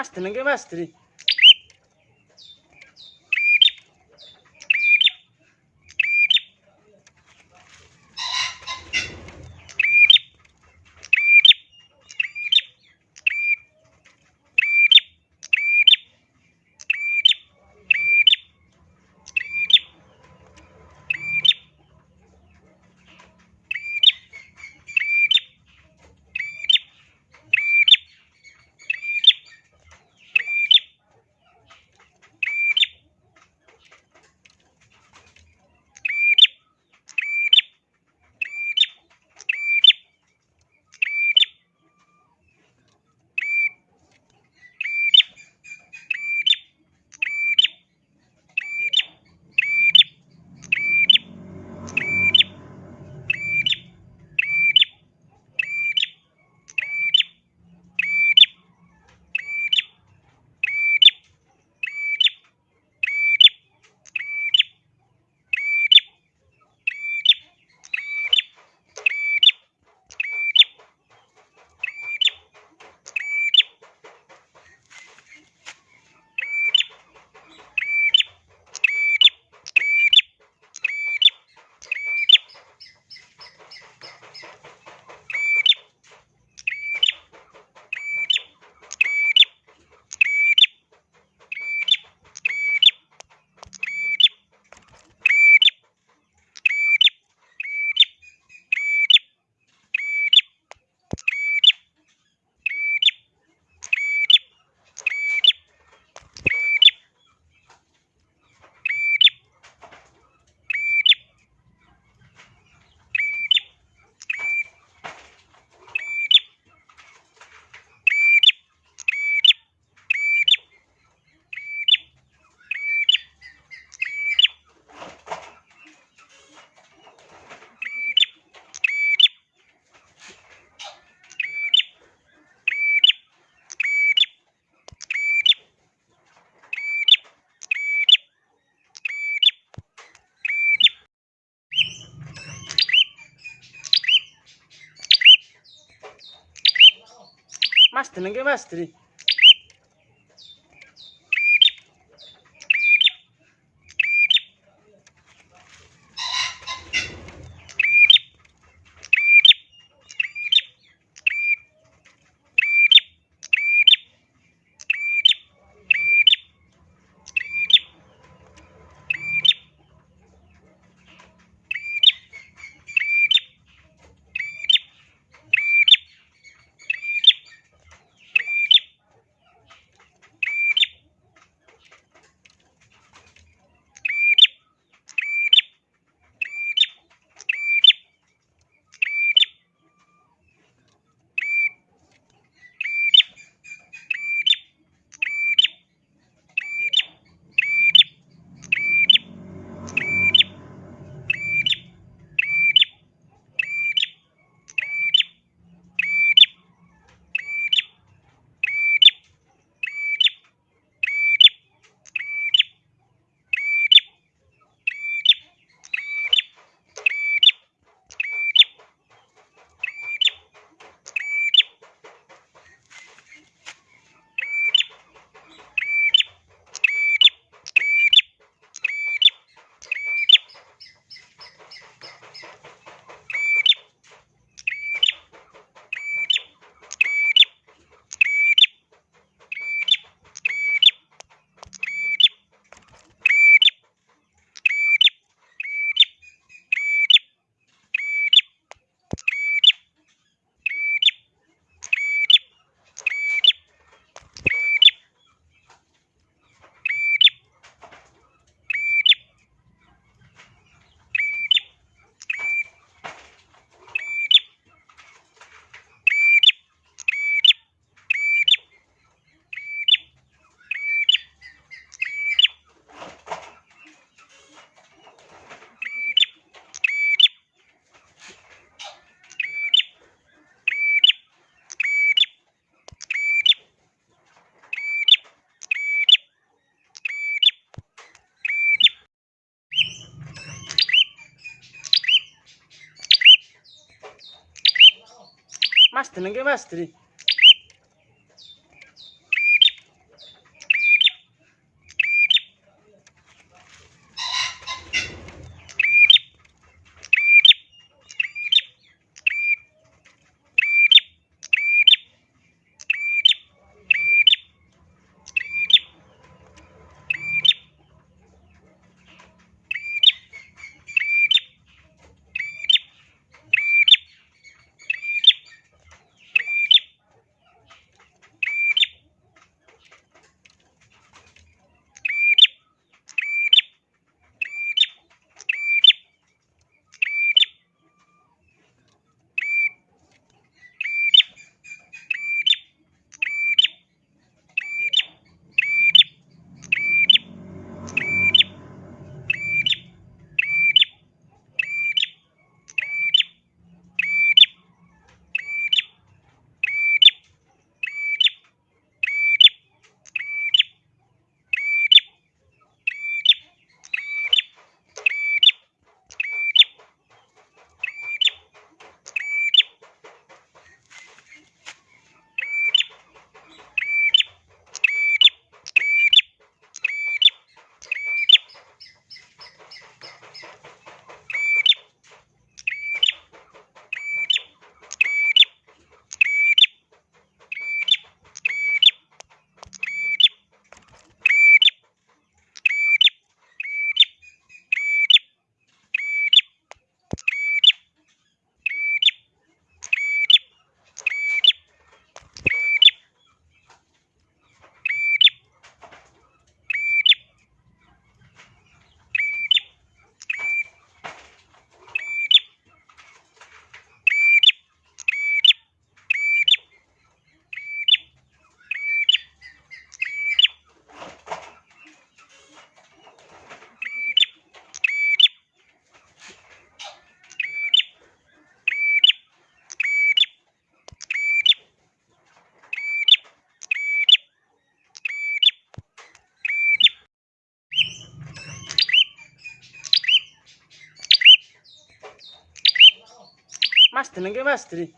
Mas, tenang ke mas, tenang. Bastri, nengke bastri. Mastri, ninguém mestre. Mas jenenge Mas Dri.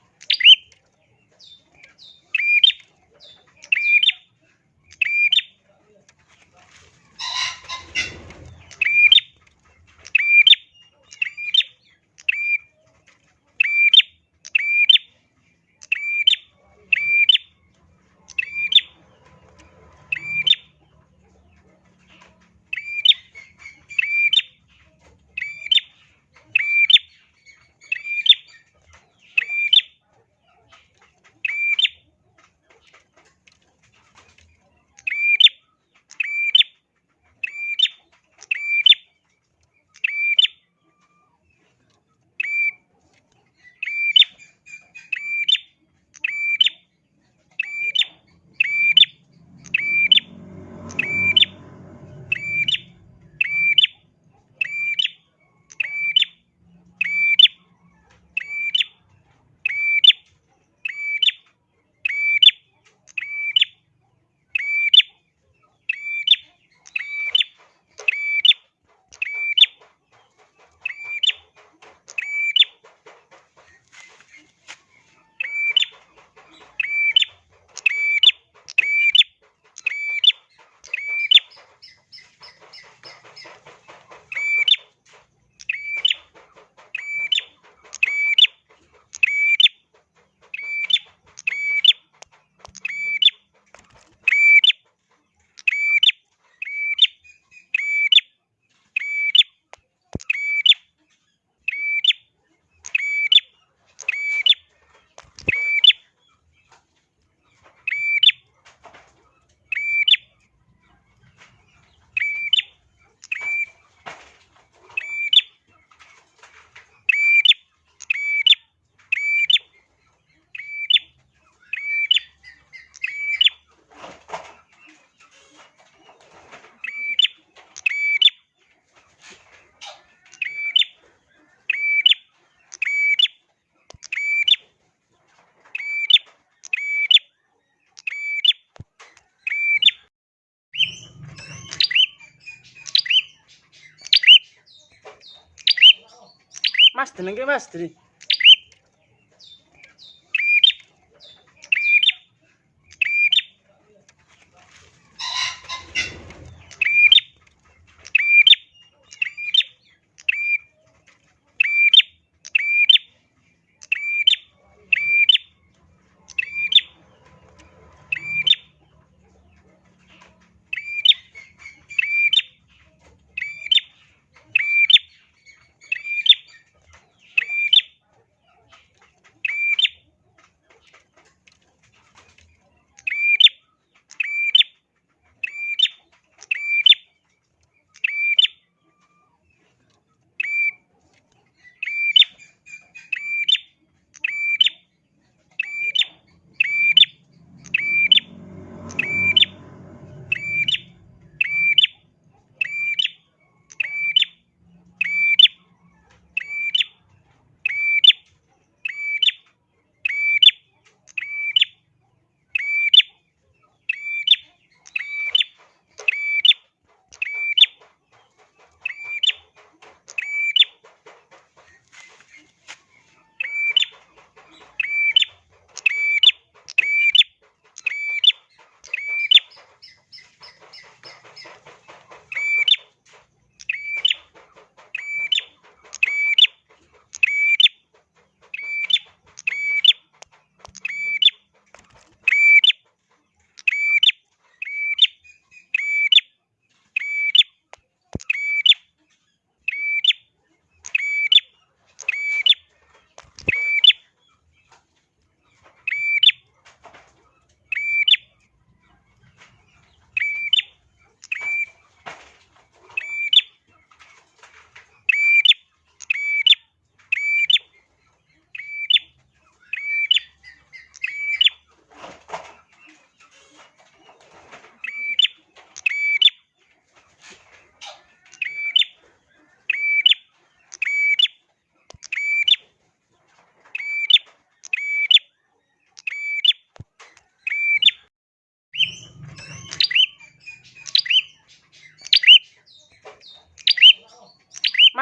tenang jenenge Mas Dri.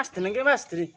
Mas jenenge Mas Dri.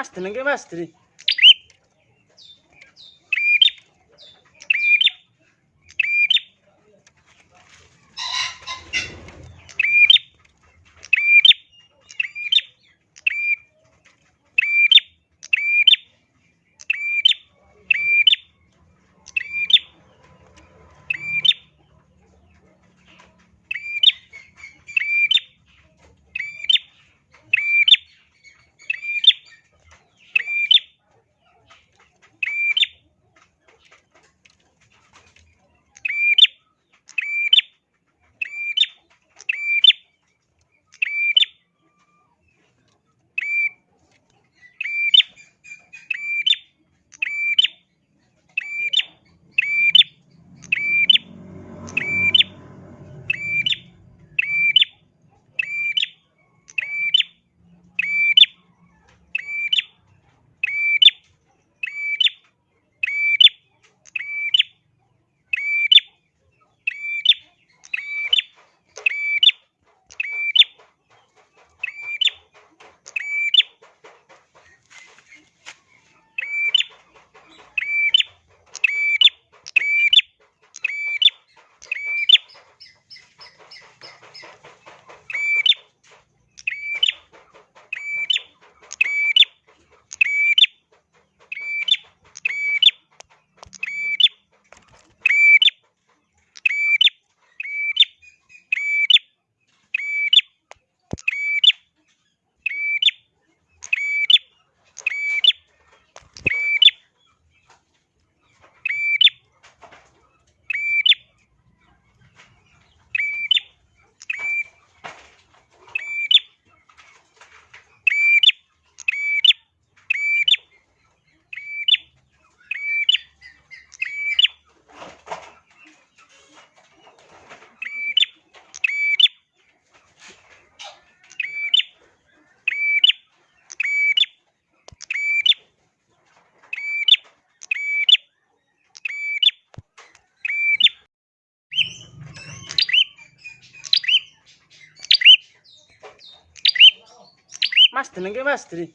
Mas jenenge Mas Dri. Mas jenenge Mas Dri.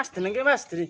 Mas jenenge Mas Dri.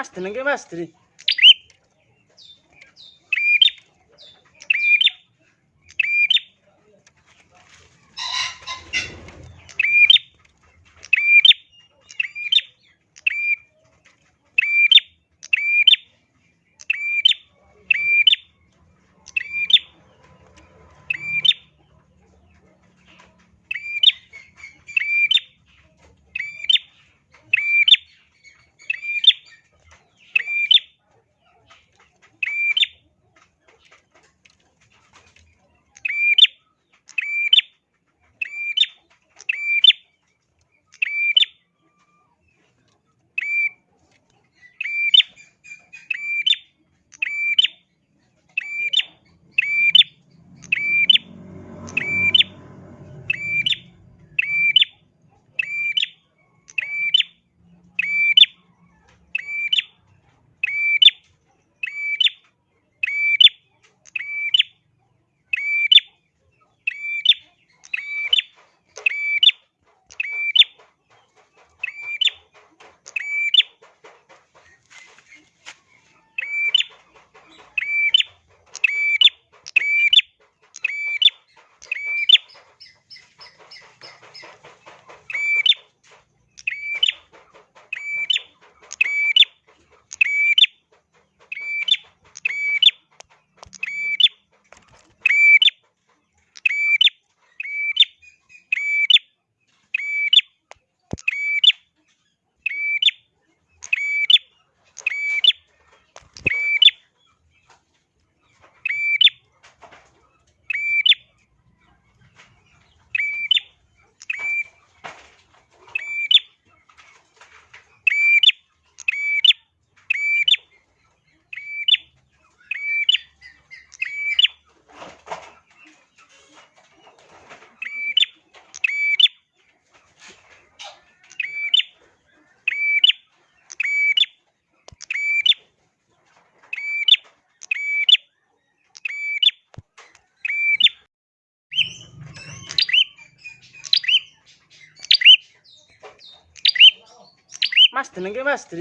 Master nggih Master. Master nggih Master.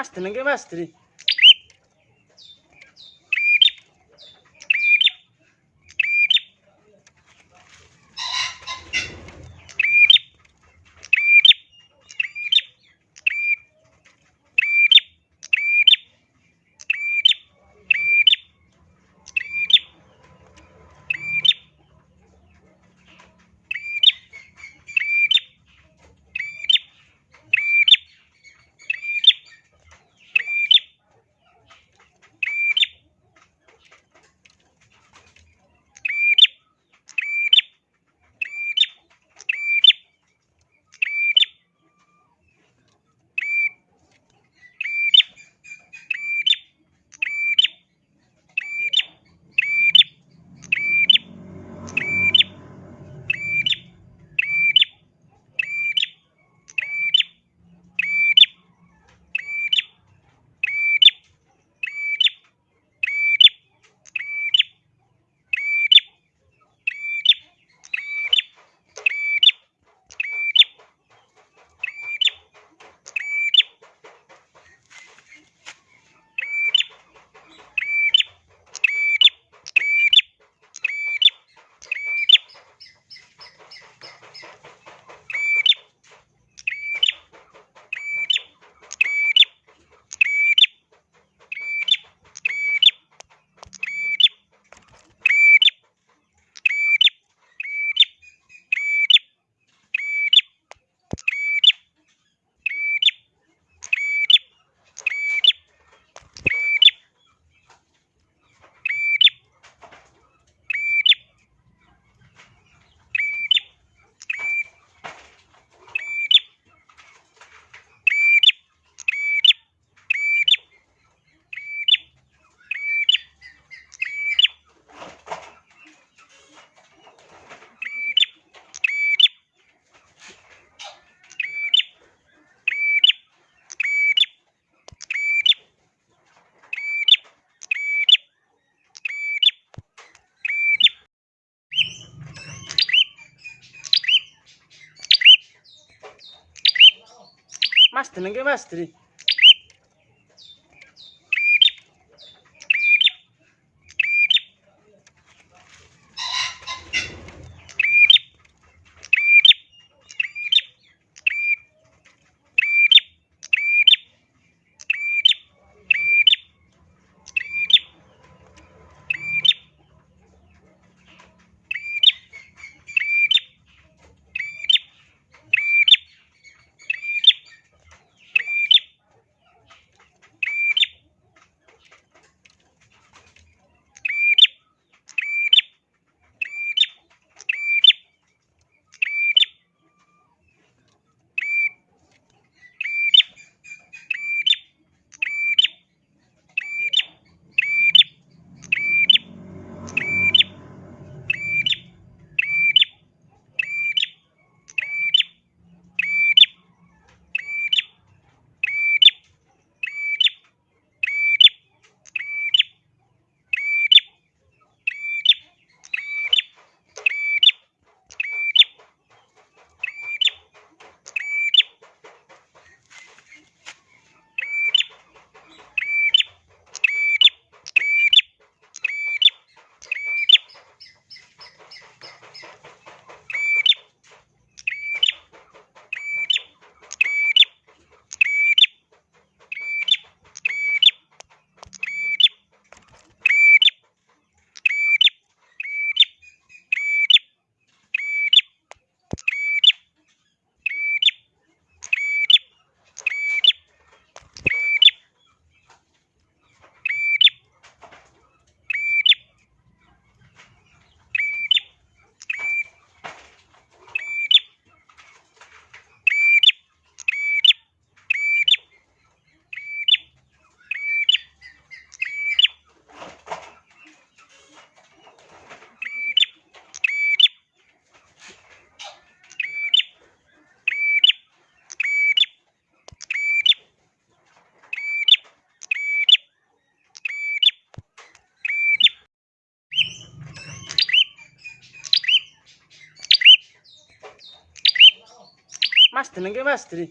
Bastı ne bastı. Bastırın ki bastırın. Bastır, ninguém e bastır.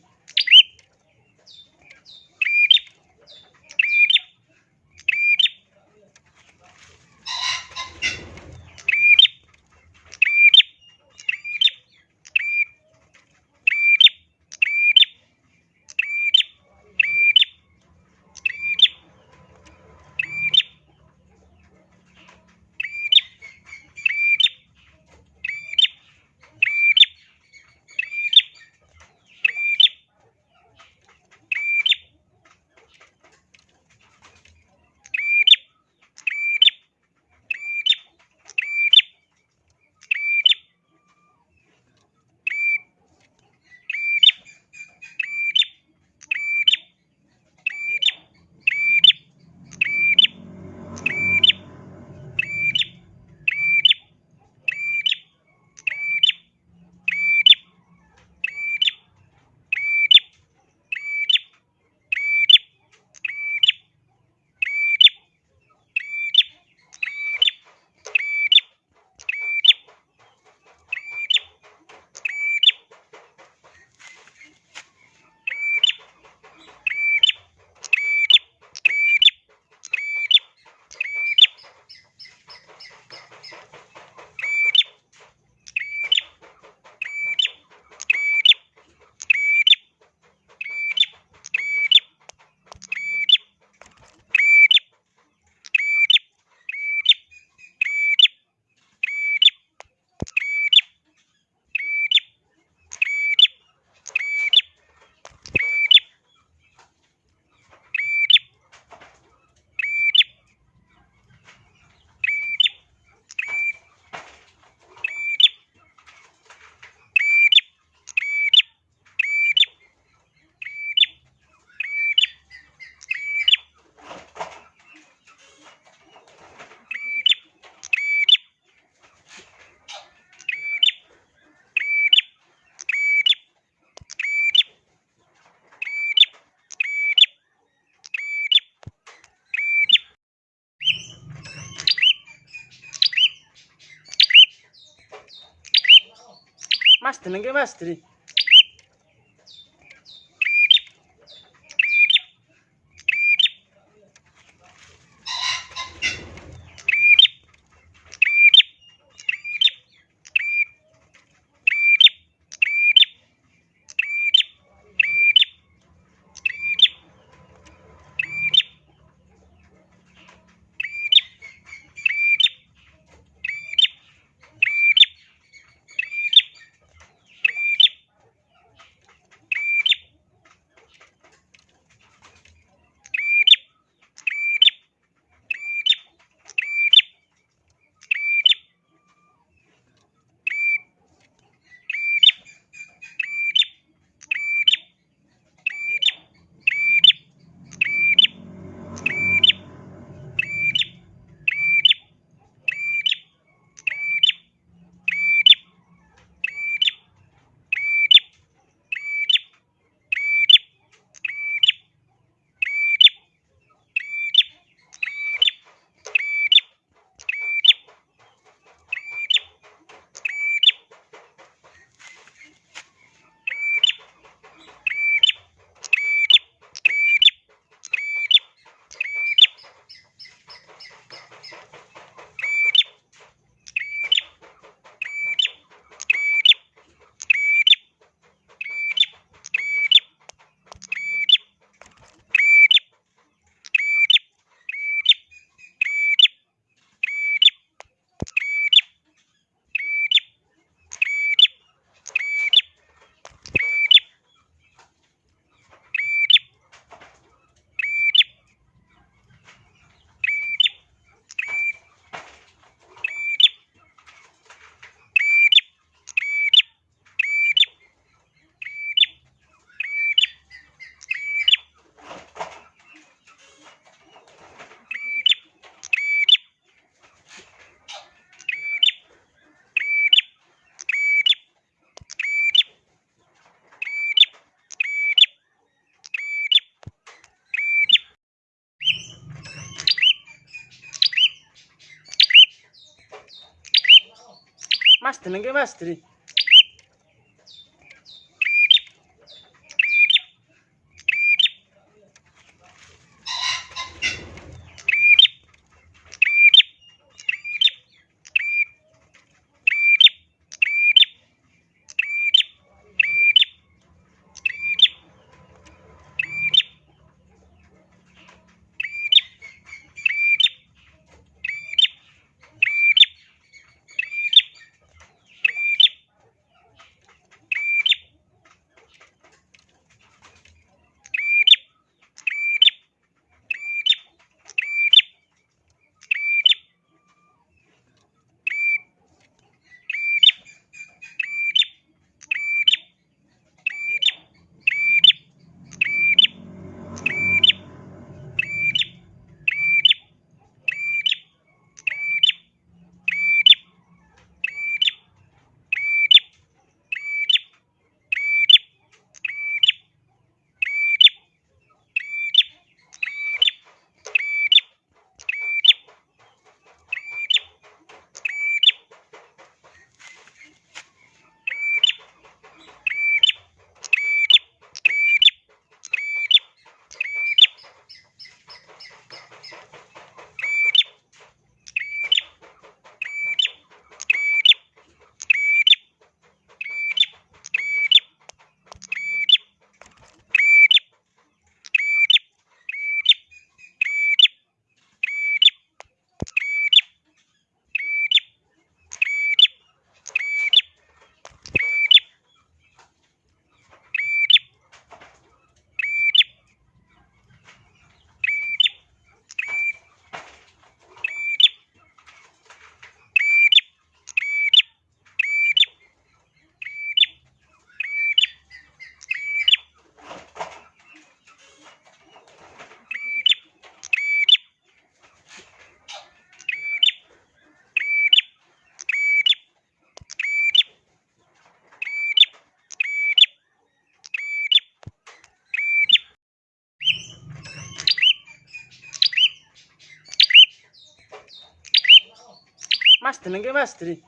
Mas jenenge Mas Dri. Bastırın ki e bastırın. Bastırın ki bastırın.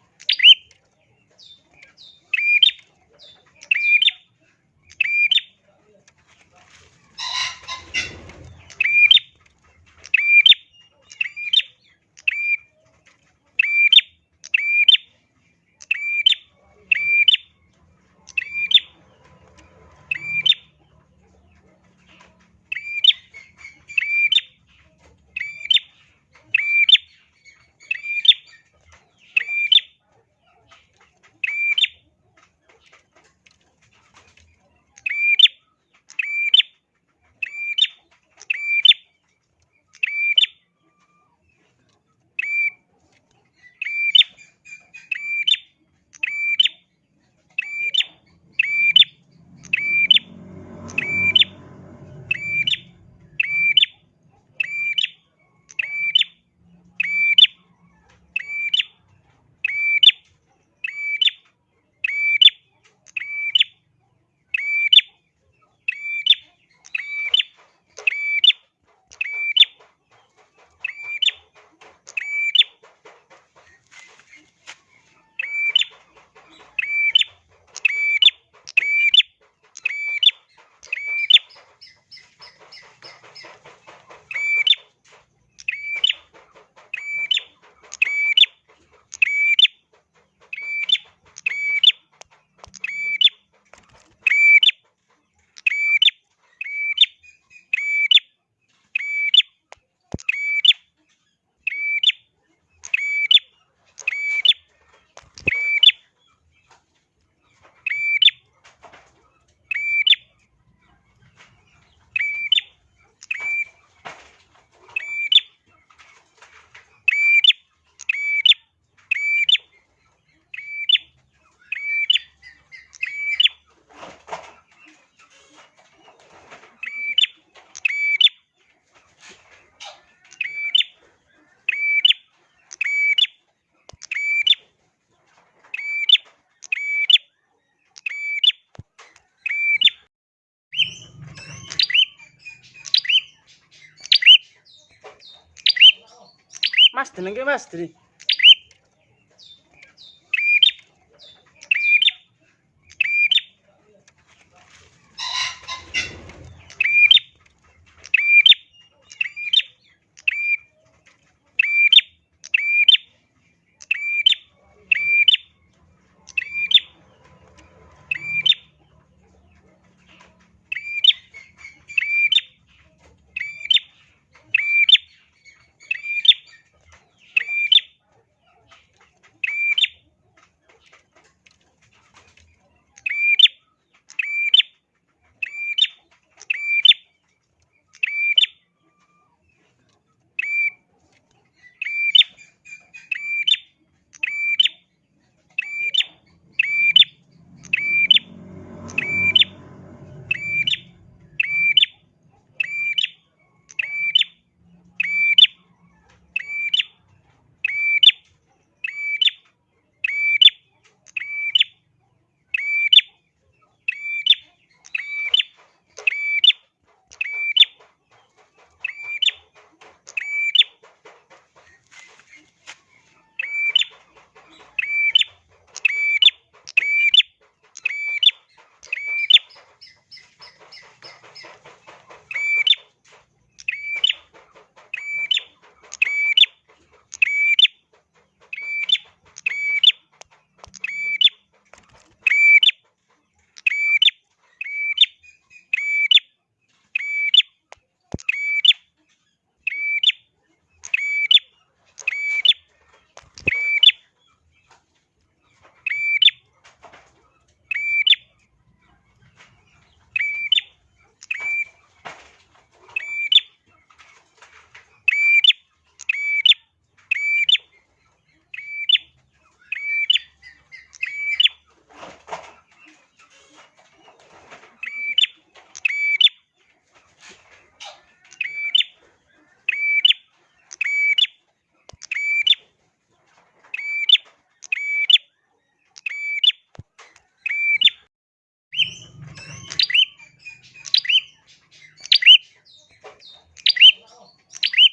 Master. Master nengke master.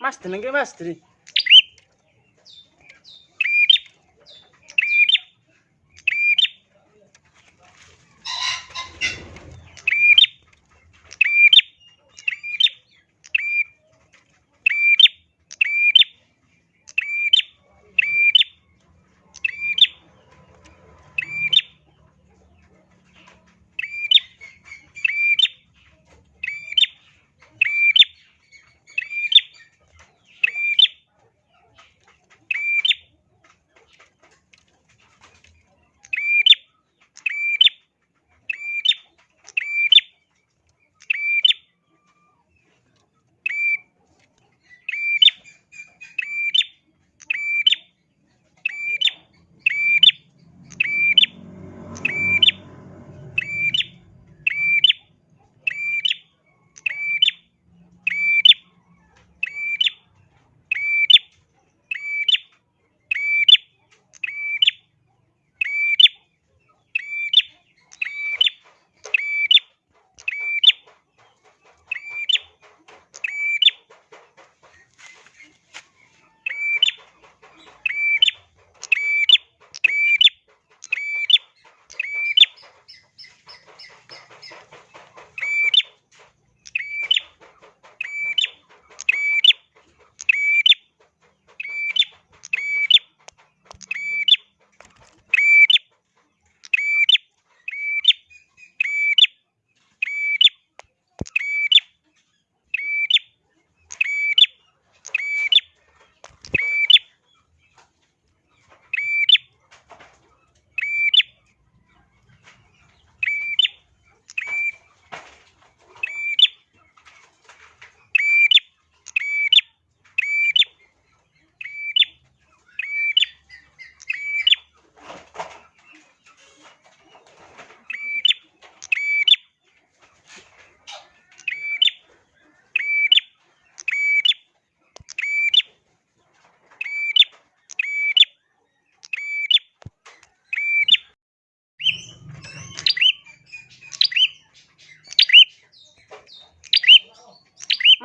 Bastırın ki bastırın.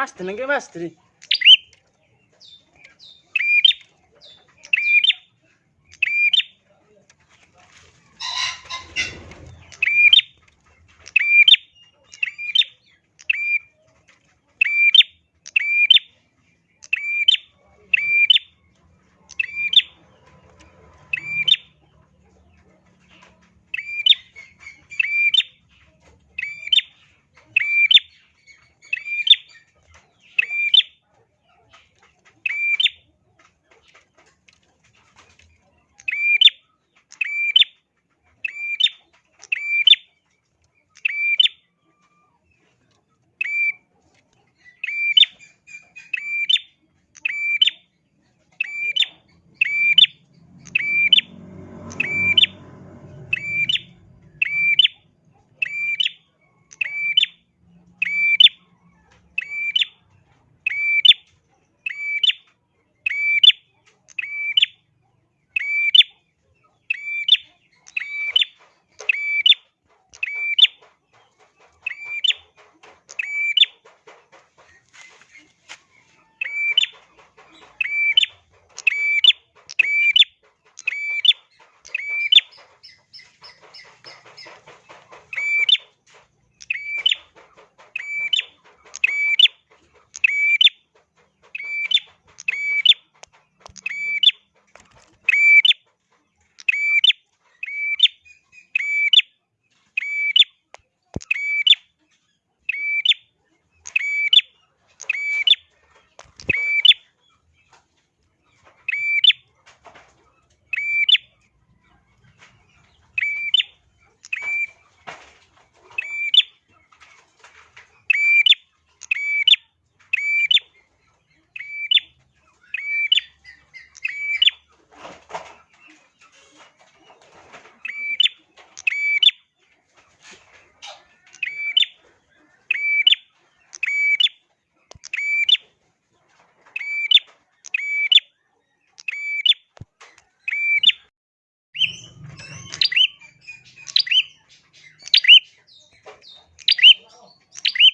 Mas jenenge Mas Dri.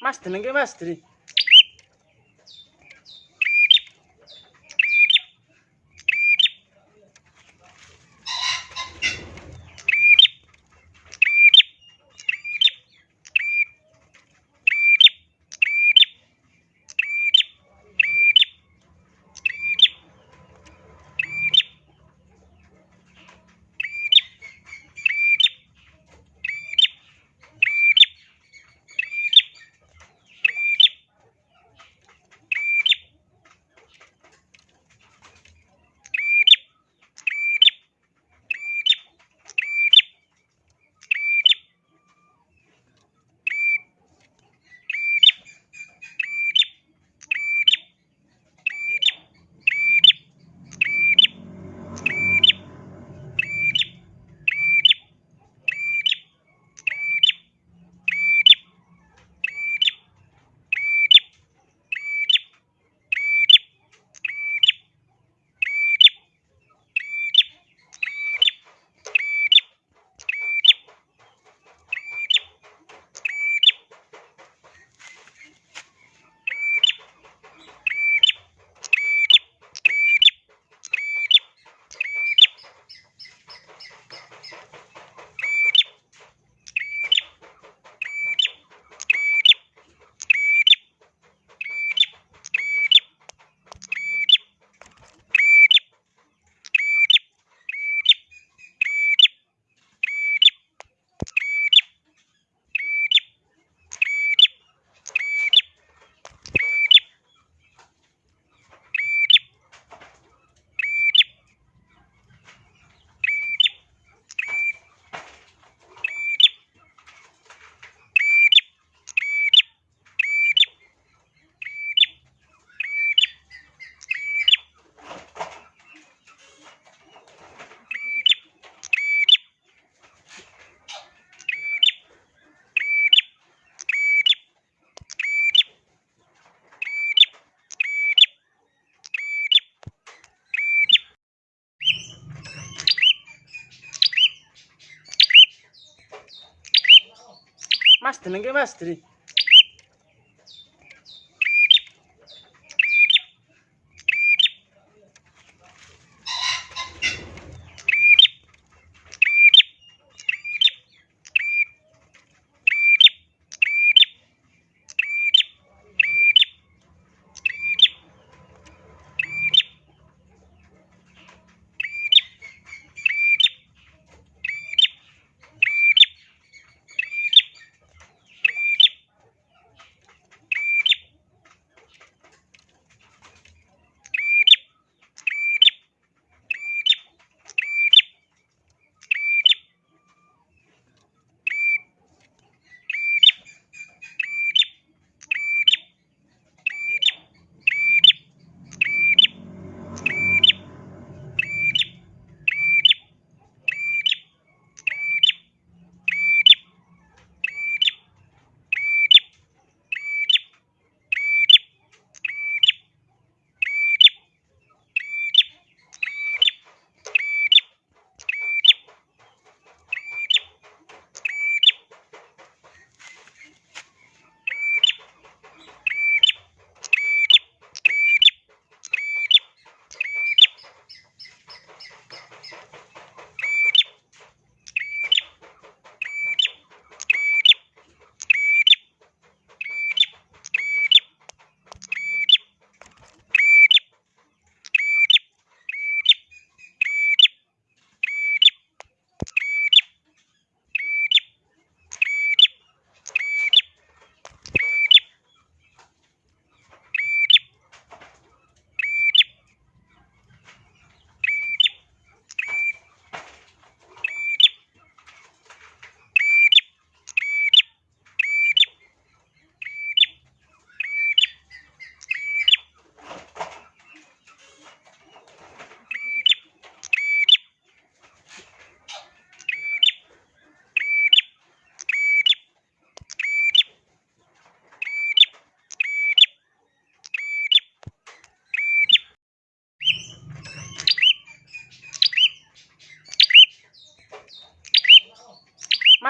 Mas tenang ke mas tri. Mas jenenge Mas Dri.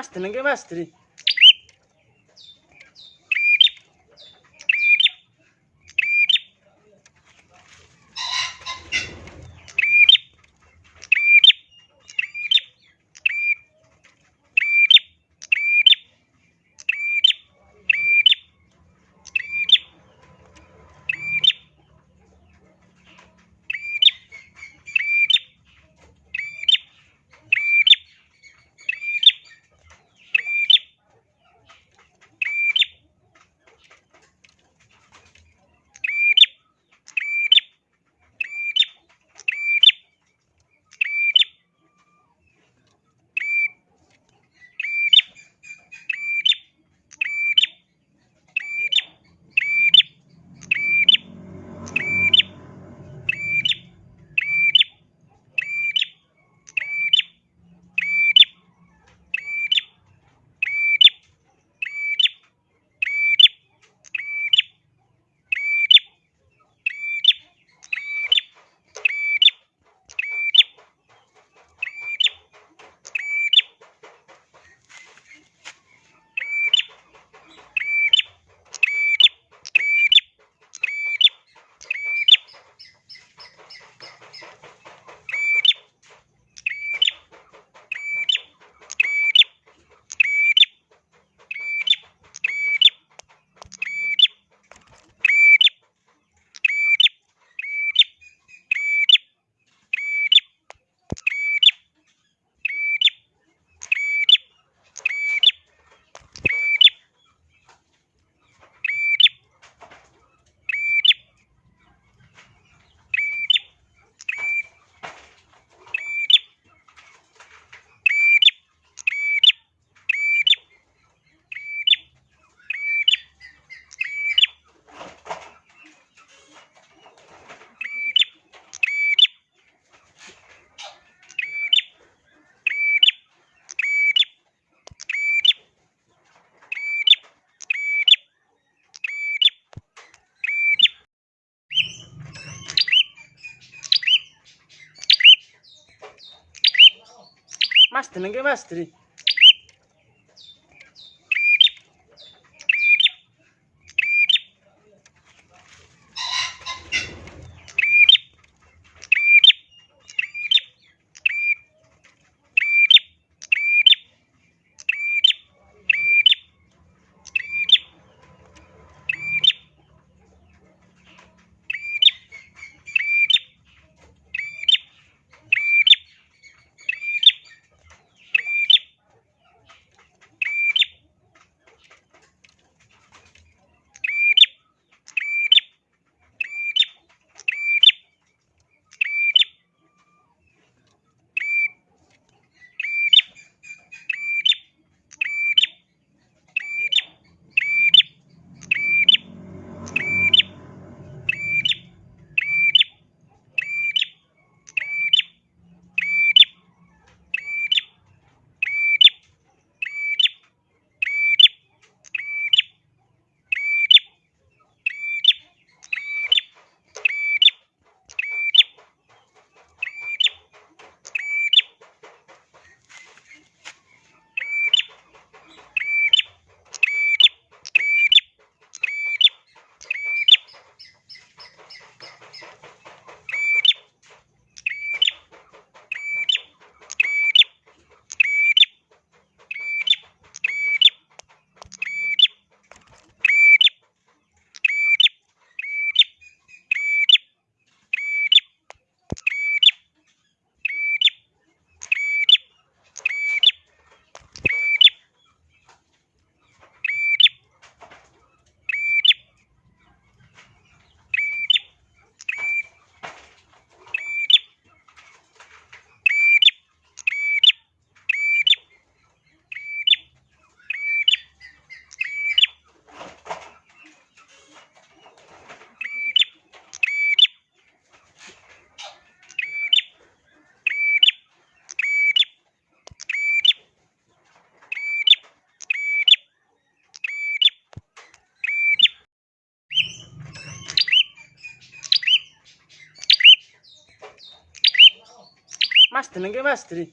mas jenenge mas dri Mas jenenge Mas Dri. Bastır, ninguém e bastır.